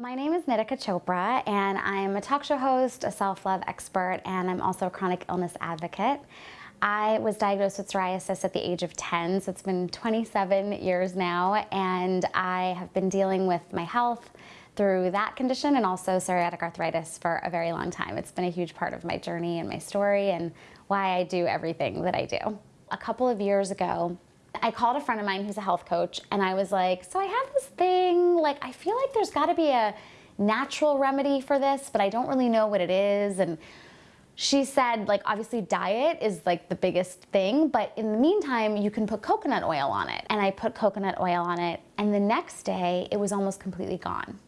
My name is Nitika Chopra and I'm a talk show host, a self-love expert, and I'm also a chronic illness advocate. I was diagnosed with psoriasis at the age of 10, so it's been 27 years now, and I have been dealing with my health through that condition and also psoriatic arthritis for a very long time. It's been a huge part of my journey and my story and why I do everything that I do. A couple of years ago, I called a friend of mine who's a health coach and I was like, so I have this thing, like I feel like there's gotta be a natural remedy for this, but I don't really know what it is. And she said like obviously diet is like the biggest thing, but in the meantime, you can put coconut oil on it. And I put coconut oil on it and the next day it was almost completely gone.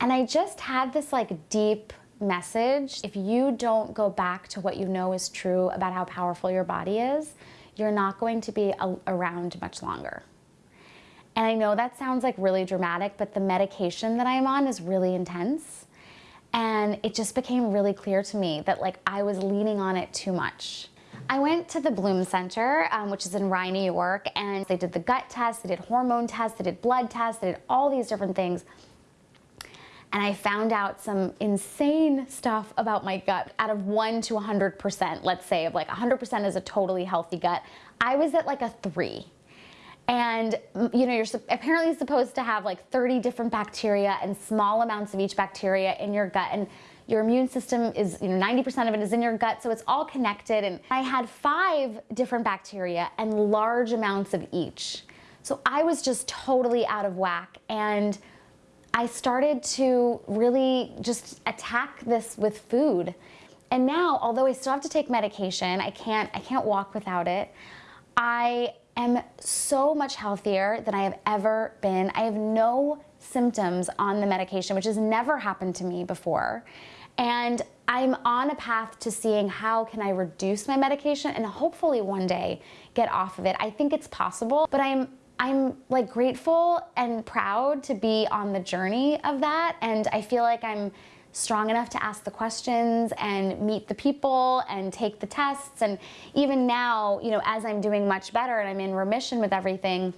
And I just had this like deep message. If you don't go back to what you know is true about how powerful your body is, you're not going to be around much longer. And I know that sounds like really dramatic, but the medication that I'm on is really intense. And it just became really clear to me that like I was leaning on it too much. I went to the Blum Center, um, which is in Rye, New York, and they did the gut test, they did hormone tests, they did blood tests, they did all these different things and I found out some insane stuff about my gut out of 1 to 100%, let's say, of like 100% is a totally healthy gut. I was at like a 3. And you know, you're apparently supposed to have like 30 different bacteria and small amounts of each bacteria in your gut. And your immune system is, you know, 90% of it is in your gut, so it's all connected. And I had five different bacteria and large amounts of each. So I was just totally out of whack. And I started to really just attack this with food. And now, although I still have to take medication, I can't, I can't walk without it, I am so much healthier than I have ever been. I have no symptoms on the medication, which has never happened to me before. And I'm on a path to seeing how can I reduce my medication and hopefully one day get off of it. I think it's possible, but I'm I'm like grateful and proud to be on the journey of that and I feel like I'm strong enough to ask the questions and meet the people and take the tests and even now you know as I'm doing much better and I'm in remission with everything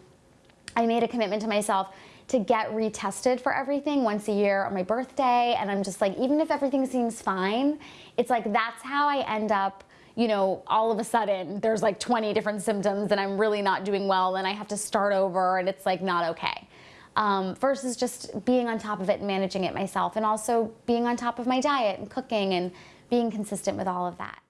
I made a commitment to myself to get retested for everything once a year on my birthday and I'm just like even if everything seems fine it's like that's how I end up you know, all of a sudden there's like 20 different symptoms and I'm really not doing well and I have to start over and it's like not okay. Um, versus just being on top of it and managing it myself and also being on top of my diet and cooking and being consistent with all of that.